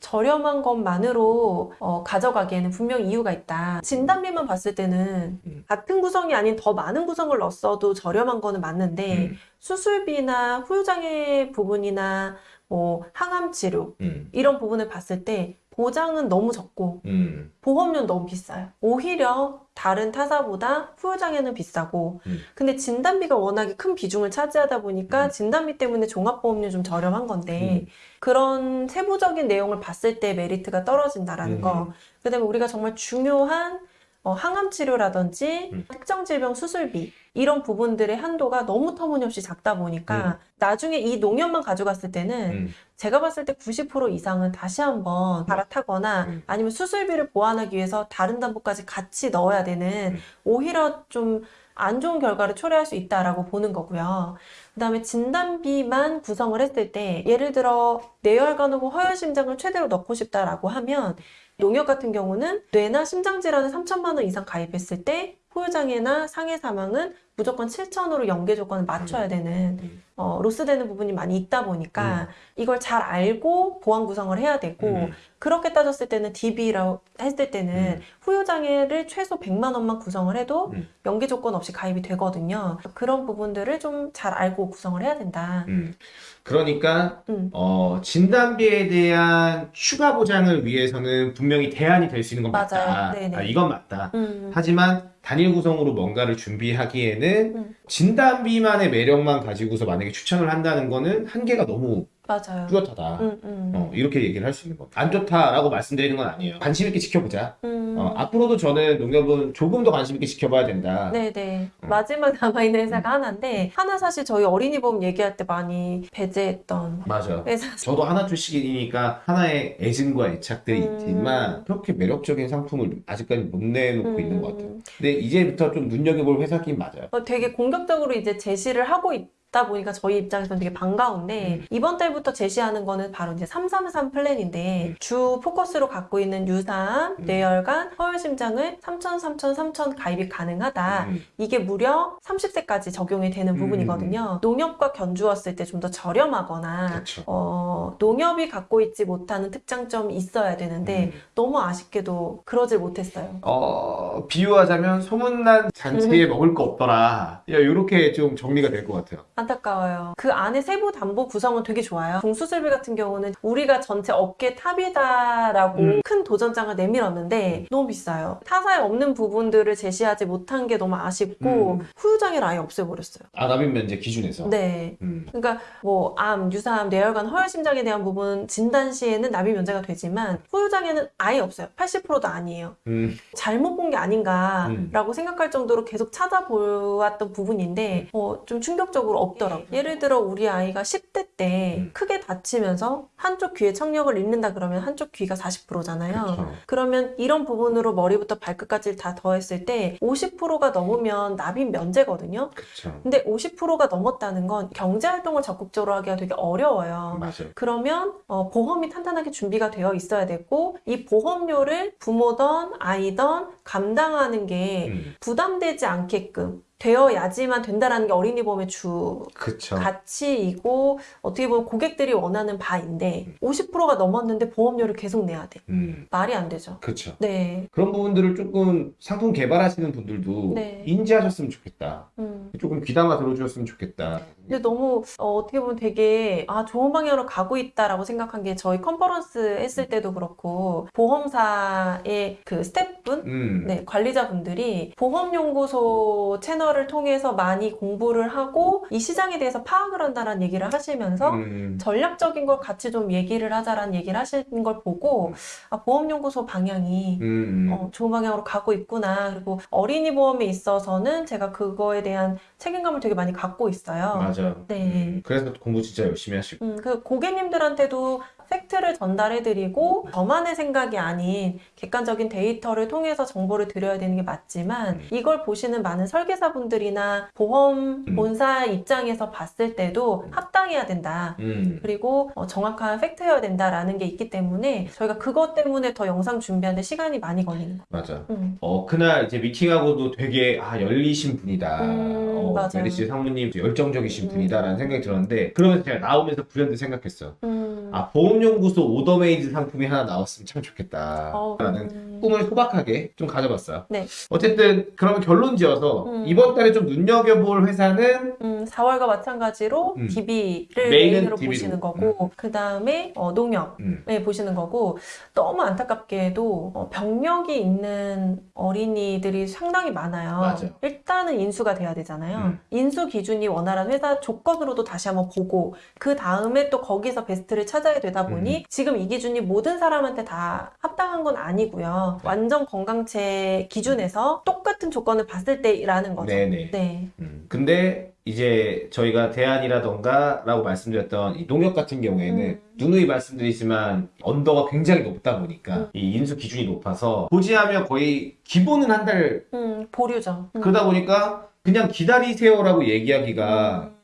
[SPEAKER 1] 저렴한 것만으로 어, 가져가기에는 분명 이유가 있다. 진단비만 봤을 때는
[SPEAKER 3] 음.
[SPEAKER 1] 같은 구성이 아닌 더 많은 구성을 넣었어도 저렴한 거는 맞는데
[SPEAKER 3] 음.
[SPEAKER 1] 수술비나 후유장애 부분이나 뭐 항암 치료
[SPEAKER 3] 음.
[SPEAKER 1] 이런 부분을 봤을 때 보장은 너무 적고
[SPEAKER 3] 음.
[SPEAKER 1] 보험료는 너무 비싸요. 오히려 다른 타사보다 후유장애는 비싸고
[SPEAKER 3] 음.
[SPEAKER 1] 근데 진단비가 워낙에 큰 비중을 차지하다 보니까
[SPEAKER 3] 음.
[SPEAKER 1] 진단비 때문에 종합보험료 좀 저렴한 건데
[SPEAKER 3] 음.
[SPEAKER 1] 그런 세부적인 내용을 봤을 때 메리트가 떨어진다라는
[SPEAKER 3] 음.
[SPEAKER 1] 거 그다음에 우리가 정말 중요한 어, 항암 치료라든지
[SPEAKER 3] 음.
[SPEAKER 1] 특정 질병 수술비 이런 부분들의 한도가 너무 터무니없이 작다 보니까
[SPEAKER 3] 음.
[SPEAKER 1] 나중에 이 농협만 가져갔을 때는
[SPEAKER 3] 음.
[SPEAKER 1] 제가 봤을 때 90% 이상은 다시 한번 갈아타거나
[SPEAKER 3] 음.
[SPEAKER 1] 아니면 수술비를 보완하기 위해서 다른 담보까지 같이 넣어야 되는
[SPEAKER 3] 음.
[SPEAKER 1] 오히려 좀 안 좋은 결과를 초래할 수 있다라고 보는 거고요. 그 다음에 진단비만 구성을 했을 때 예를 들어 뇌혈관 혹은 허혈심장을 최대로 넣고 싶다라고 하면 농협 같은 경우는 뇌나 심장 질환을 3천만 원 이상 가입했을 때 후유장애나 상해 사망은 무조건 7천으로 연계 조건을 맞춰야 되는
[SPEAKER 3] 음.
[SPEAKER 1] 어, 로스되는 부분이 많이 있다 보니까 이걸 잘 알고 보안 구성을 해야 되고
[SPEAKER 3] 음.
[SPEAKER 1] 그렇게 따졌을 때는 DB라고 했을 때는
[SPEAKER 3] 음.
[SPEAKER 1] 후유장애를 최소 100만 원만 구성을 해도
[SPEAKER 3] 음.
[SPEAKER 1] 연계 조건 없이 가입이 되거든요. 그런 부분들을 좀 잘 알고 구성을 해야 된다.
[SPEAKER 3] 음. 그러니까
[SPEAKER 1] 음.
[SPEAKER 3] 어, 진단비에 대한 추가 보장을 위해서는 분명히 대안이 될 수 있는 건 맞다.
[SPEAKER 1] 맞아요. 네네.
[SPEAKER 3] 아, 이건 맞다.
[SPEAKER 1] 음.
[SPEAKER 3] 하지만 단일 구성으로 뭔가를 준비하기에는
[SPEAKER 1] 음.
[SPEAKER 3] 진단 비만의 매력만 가지고서 만약에 추천을 한다는 거는 한계가 너무
[SPEAKER 1] 맞아요.
[SPEAKER 3] 뚜렷하다.
[SPEAKER 1] 음, 음.
[SPEAKER 3] 어, 이렇게 얘기를 할 수 있는 거. 안 좋다라고 말씀드리는 건 아니에요. 관심 있게 지켜보자.
[SPEAKER 1] 음.
[SPEAKER 3] 어, 앞으로도 저는 농협은 조금 더 관심 있게 지켜봐야 된다.
[SPEAKER 1] 네네.
[SPEAKER 3] 음.
[SPEAKER 1] 마지막 남아있는 회사가 하나인데, 하나 사실 저희 어린이 보험 얘기할 때 많이 배제했던
[SPEAKER 3] 맞아.
[SPEAKER 1] 회사.
[SPEAKER 3] 저도 하나 출신이니까 하나의 애증과 애착들이
[SPEAKER 1] 음.
[SPEAKER 3] 있지만 그렇게 매력적인 상품을 아직까지 못 내놓고 있는 것 같아요.
[SPEAKER 1] 음,
[SPEAKER 3] 근데 이제부터 좀 눈여겨볼 회사긴 맞아요.
[SPEAKER 1] 어, 되게 공격적으로 이제 제시를 하고 있 다 보니까 저희 입장에서는 되게 반가운데,
[SPEAKER 3] 음.
[SPEAKER 1] 이번 달부터 제시하는 거는 바로 이제 333 플랜인데,
[SPEAKER 3] 음.
[SPEAKER 1] 주 포커스로 갖고 있는 유산,
[SPEAKER 3] 음.
[SPEAKER 1] 뇌혈관, 허혈심장을 3천, 3천, 3천 가입이 가능하다.
[SPEAKER 3] 음.
[SPEAKER 1] 이게 무려 30세까지 적용이 되는
[SPEAKER 3] 음.
[SPEAKER 1] 부분이거든요. 농협과 견주었을 때 좀 더 저렴하거나,
[SPEAKER 3] 그렇죠.
[SPEAKER 1] 어, 농협이 갖고 있지 못하는 특장점이 있어야 되는데,
[SPEAKER 3] 음.
[SPEAKER 1] 너무 아쉽게도 그러질 못했어요.
[SPEAKER 3] 어, 비유하자면 소문난 잔치에 먹을 거 없더라. 야, 요렇게 좀 정리가 될 것 같아요.
[SPEAKER 1] 안타까워요. 그 안에 세부 담보 구성은 되게 좋아요. 종수술비 같은 경우는 우리가 전체 업계 top이다라고
[SPEAKER 3] 음.
[SPEAKER 1] 큰 도전장을 내밀었는데 너무 비싸요. 타사에 없는 부분들을 제시하지 못한 게 너무 아쉽고
[SPEAKER 3] 음.
[SPEAKER 1] 후유장애를 아예 없애버렸어요.
[SPEAKER 3] 아, 납입 면제 기준에서.
[SPEAKER 1] 네.
[SPEAKER 3] 음.
[SPEAKER 1] 그러니까 뭐 암, 유사암, 뇌혈관, 허혈심장에 대한 부분 진단 시에는 납입 면제가 되지만 후유장애는 아예 없어요. 80%도 아니에요.
[SPEAKER 3] 음.
[SPEAKER 1] 잘못 본 게 아닌가라고 생각할 정도로 계속 찾아보았던 부분인데 어, 좀 충격적으로 없더라고요. 예를 들어 우리 아이가 10대 때
[SPEAKER 3] 음.
[SPEAKER 1] 크게 다치면서 한쪽 귀에 청력을 잃는다 그러면 한쪽 귀가 40%잖아요.
[SPEAKER 3] 그렇죠.
[SPEAKER 1] 그러면 이런 부분으로 머리부터 발끝까지 다 더했을 때 50%가 넘으면 납입 면제거든요.
[SPEAKER 3] 그렇죠.
[SPEAKER 1] 근데 50%가 넘었다는 건 경제 활동을 적극적으로 하기가 되게 어려워요.
[SPEAKER 3] 맞아요.
[SPEAKER 1] 그러면 어, 보험이 탄탄하게 준비가 되어 있어야 되고 이 보험료를 부모든 아이든 감당하는 게
[SPEAKER 3] 음.
[SPEAKER 1] 부담되지 않게끔 되어야지만 된다라는 게 어린이 보험의 주
[SPEAKER 3] 그쵸.
[SPEAKER 1] 가치이고 어떻게 보면 고객들이 원하는 바인데 50%가 넘었는데 보험료를 계속 내야 돼.
[SPEAKER 3] 음.
[SPEAKER 1] 말이 안 되죠.
[SPEAKER 3] 그쵸.
[SPEAKER 1] 네.
[SPEAKER 3] 그런 부분들을 조금 상품 개발하시는 분들도
[SPEAKER 1] 네.
[SPEAKER 3] 인지하셨으면 좋겠다.
[SPEAKER 1] 음.
[SPEAKER 3] 조금 귀담아 들어주셨으면 좋겠다.
[SPEAKER 1] 근데 너무 어, 떻게 보면 되게 아 좋은 방향으로 가고 있다라고 생각한 게 저희 컨퍼런스 했을 때도 그렇고 보험사의 그 스태프분
[SPEAKER 3] 음.
[SPEAKER 1] 네, 관리자분들이 보험연구소 채널을 통해서 많이 공부를 하고 이 시장에 대해서 파악을 한다는 얘기를 하시면서
[SPEAKER 3] 음.
[SPEAKER 1] 전략적인 걸 같이 좀 얘기를 하자라는 얘기를 하시는 걸 보고 아, 보험연구소 방향이
[SPEAKER 3] 음.
[SPEAKER 1] 어, 좋은 방향으로 가고 있구나. 그리고 어린이 보험에 있어서는 제가 그거에 대한 책임감을 되게 많이 갖고 있어요.
[SPEAKER 3] 맞아.
[SPEAKER 1] 네.
[SPEAKER 3] 음. 그래서 공부 진짜 열심히 하시고.
[SPEAKER 1] 음, 그 고객님들한테도 팩트를 전달해드리고 저만의 생각이 아닌 객관적인 데이터를 통해서 정보를 드려야 되는 게 맞지만
[SPEAKER 3] 음.
[SPEAKER 1] 이걸 보시는 많은 설계사분들이나 보험
[SPEAKER 3] 음.
[SPEAKER 1] 본사 입장에서 봤을 때도 합당해야 된다.
[SPEAKER 3] 음.
[SPEAKER 1] 그리고 어, 정확한 팩트여야 된다라는 게 있기 때문에 저희가 그것 때문에 더 영상 준비하는데 시간이 많이 걸리는 거예요.
[SPEAKER 3] 맞아.
[SPEAKER 1] 음.
[SPEAKER 3] 어, 그날 이제 미팅하고도 되게, 아, 열리신 분이다.
[SPEAKER 1] 음,
[SPEAKER 3] 어,
[SPEAKER 1] 맞아요.
[SPEAKER 3] 메리츠 사모님 열정적이신
[SPEAKER 1] 음.
[SPEAKER 3] 분이다라는 생각이 들었는데, 그러면서 제가 나오면서 불현듯 생각했어.
[SPEAKER 1] 음.
[SPEAKER 3] 아, 보험 연구소 order made 상품이 하나 나왔으면 참 좋겠다.
[SPEAKER 1] 어,
[SPEAKER 3] 라는
[SPEAKER 1] 음.
[SPEAKER 3] 꿈을 소박하게 좀 가져봤어요.
[SPEAKER 1] 네.
[SPEAKER 3] 어쨌든, 그러면 결론 지어서,
[SPEAKER 1] 음.
[SPEAKER 3] 이번 달에 좀 눈여겨볼 회사는,
[SPEAKER 1] 음, 4월과 마찬가지로
[SPEAKER 3] 음.
[SPEAKER 1] DB를 메인으로
[SPEAKER 3] DB로.
[SPEAKER 1] 보시는 거고 그 다음에 어, 농협
[SPEAKER 3] 음,
[SPEAKER 1] 네, 보시는 거고 너무 안타깝게도 어, 병력이 있는 어린이들이 상당히 많아요.
[SPEAKER 3] 맞아요.
[SPEAKER 1] 일단은 인수가 돼야 되잖아요.
[SPEAKER 3] 음.
[SPEAKER 1] 인수 기준이 원활한 회사 조건으로도 다시 한번 보고 그 다음에 또 거기서 베스트를 찾아야 되다 보니
[SPEAKER 3] 음.
[SPEAKER 1] 지금 이 기준이 모든 사람한테 다 합당한 건 아니고요.
[SPEAKER 3] 네.
[SPEAKER 1] 완전 건강체 기준에서 똑같은 조건을 봤을 때라는 거죠.
[SPEAKER 3] 네네.
[SPEAKER 1] 네.
[SPEAKER 3] 음. 근데, 이제 저희가 대안이라던가 라고 말씀드렸던 이 농협 같은 경우에는
[SPEAKER 1] 음.
[SPEAKER 3] 누누이 말씀드리지만 언더가 굉장히 높다 보니까
[SPEAKER 1] 음.
[SPEAKER 3] 이 인수 기준이 높아서 고지하면 거의 기본은 한달
[SPEAKER 1] 음, 보류죠. 음.
[SPEAKER 3] 그러다 보니까 그냥 기다리세요라고 얘기하기가
[SPEAKER 1] 음.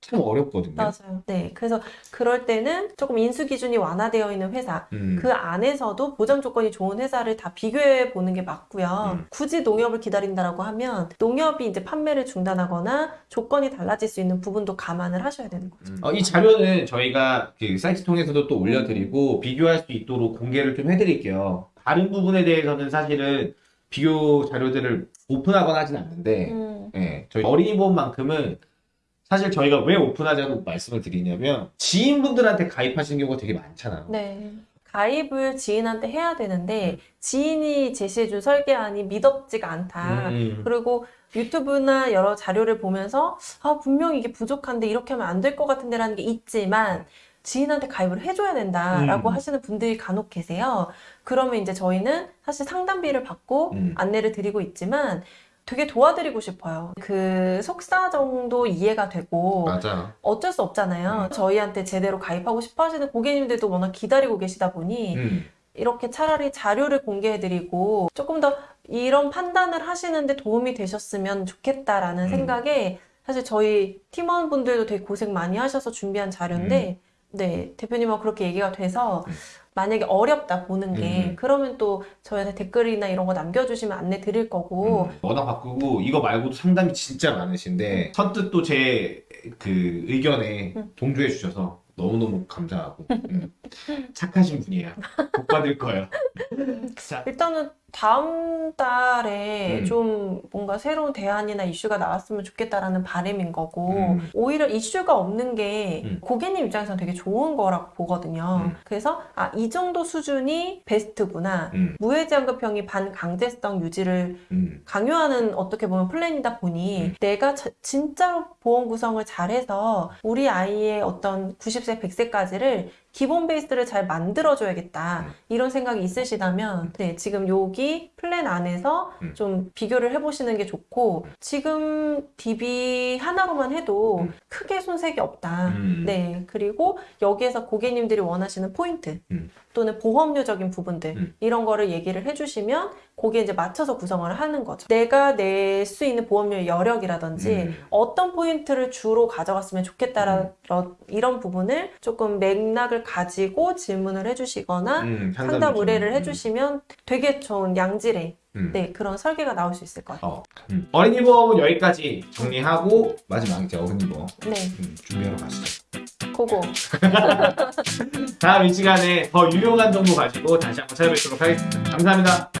[SPEAKER 3] 참 어렵거든요.
[SPEAKER 1] 맞아요. 네. 그래서 그럴 때는 조금 인수 기준이 완화되어 있는 회사,
[SPEAKER 3] 음.
[SPEAKER 1] 그 안에서도 보장 조건이 좋은 회사를 다 비교해 보는 게 맞고요.
[SPEAKER 3] 음.
[SPEAKER 1] 굳이 농협을 기다린다라고 하면 농협이 이제 판매를 중단하거나 조건이 달라질 수 있는 부분도 감안을 하셔야 되는 거죠.
[SPEAKER 3] 어, 이 자료는 저희가 그 사이트 통해서도 또 올려드리고 비교할 수 있도록 공개를 좀 해드릴게요. 다른 부분에 대해서는 사실은 비교 자료들을 오픈하거나 하진 않는데,
[SPEAKER 1] 음.
[SPEAKER 3] 예, 저희 어린이 보험만큼은 사실 저희가 왜 오픈하자고 말씀을 드리냐면 지인분들한테 가입하시는 경우가 되게 많잖아요.
[SPEAKER 1] 네. 가입을 지인한테 해야 되는데 지인이 제시해준 설계안이 믿업지가 않다.
[SPEAKER 3] 음.
[SPEAKER 1] 그리고 유튜브나 여러 자료를 보면서 아 분명히 이게 부족한데 이렇게 하면 안 될 것 같은데 라는 게 있지만 지인한테 가입을 해줘야 된다라고
[SPEAKER 3] 음.
[SPEAKER 1] 하시는 분들이 간혹 계세요. 그러면 이제 저희는 사실 상담비를 받고
[SPEAKER 3] 음.
[SPEAKER 1] 안내를 드리고 있지만 되게 도와드리고 싶어요. 그 속사 정도 이해가 되고
[SPEAKER 3] 맞아.
[SPEAKER 1] 어쩔 수 없잖아요.
[SPEAKER 3] 음.
[SPEAKER 1] 저희한테 제대로 가입하고 싶어 하시는 고객님들도 워낙 기다리고 계시다 보니
[SPEAKER 3] 음.
[SPEAKER 1] 이렇게 차라리 자료를 공개해드리고 조금 더 이런 판단을 하시는데 도움이 되셨으면 좋겠다라는
[SPEAKER 3] 음.
[SPEAKER 1] 생각에 사실 저희 팀원분들도 되게 고생 많이 하셔서 준비한 자료인데 네 대표님하고 그렇게 얘기가 돼서
[SPEAKER 3] 음.
[SPEAKER 1] 만약에 어렵다 보는 게
[SPEAKER 3] 음.
[SPEAKER 1] 그러면 또 저희한테 댓글이나 이런 거 남겨주시면 안내 드릴 거고
[SPEAKER 3] 음, 워낙 바꾸고 이거 말고도 상담이 진짜 많으신데 선뜻 또 제 그 의견에
[SPEAKER 1] 음.
[SPEAKER 3] 동조해 주셔서 너무너무 감사하고 음, 착하신 분이에요. 복 받을 거예요. 자,
[SPEAKER 1] 일단은 다음 달에
[SPEAKER 3] 음.
[SPEAKER 1] 좀 뭔가 새로운 대안이나 이슈가 나왔으면 좋겠다라는 바람인 거고
[SPEAKER 3] 음.
[SPEAKER 1] 오히려 이슈가 없는 게
[SPEAKER 3] 음.
[SPEAKER 1] 고객님 입장에서는 되게 좋은 거라고 보거든요.
[SPEAKER 3] 음.
[SPEAKER 1] 그래서 아, 이 정도 수준이 베스트구나.
[SPEAKER 3] 음,
[SPEAKER 1] 무해지환급형이 반강제성 유지를
[SPEAKER 3] 음,
[SPEAKER 1] 강요하는 어떻게 보면 플랜이다 보니
[SPEAKER 3] 음.
[SPEAKER 1] 내가 자- 진짜로 보험 구성을 잘해서 우리 아이의 어떤 90세, 100세까지를 기본 베이스를 잘 만들어줘야겠다.
[SPEAKER 3] 음.
[SPEAKER 1] 이런 생각이 있으시다면 네, 지금 여기 플랜 안에서
[SPEAKER 3] 음.
[SPEAKER 1] 좀 비교를 해보시는 게 좋고 지금 DB 하나로만 해도
[SPEAKER 3] 음.
[SPEAKER 1] 크게 손색이 없다.
[SPEAKER 3] 음.
[SPEAKER 1] 네, 그리고 여기에서 고객님들이 원하시는 포인트
[SPEAKER 3] 음.
[SPEAKER 1] 또는 보험료적인 부분들
[SPEAKER 3] 음.
[SPEAKER 1] 이런 거를 얘기를 해주시면 거기에 이제 맞춰서 구성을 하는 거죠. 내가 낼 수 있는 보험료의 여력이라든지
[SPEAKER 3] 음.
[SPEAKER 1] 어떤 포인트를 주로 가져갔으면 좋겠다라 이런 부분을 조금 맥락을 가지고 질문을 해주시거나
[SPEAKER 3] 음,
[SPEAKER 1] 상담 의뢰를
[SPEAKER 3] 좀,
[SPEAKER 1] 해주시면 되게 좋은 양질의
[SPEAKER 3] 음.
[SPEAKER 1] 네, 그런 설계가 나올 수 있을 거예요.
[SPEAKER 3] 어, 음. 어린이 보험은 여기까지 정리하고 마지막 이제 어른이 보험
[SPEAKER 1] 네,
[SPEAKER 3] 음, 준비하러 가시죠.
[SPEAKER 1] 그거.
[SPEAKER 3] 다음 이 시간에 더 유용한 정보 가지고 다시 한번 찾아뵙도록 하겠습니다. 감사합니다.